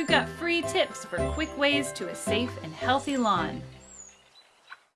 We've got free tips for quick ways to a safe and healthy lawn.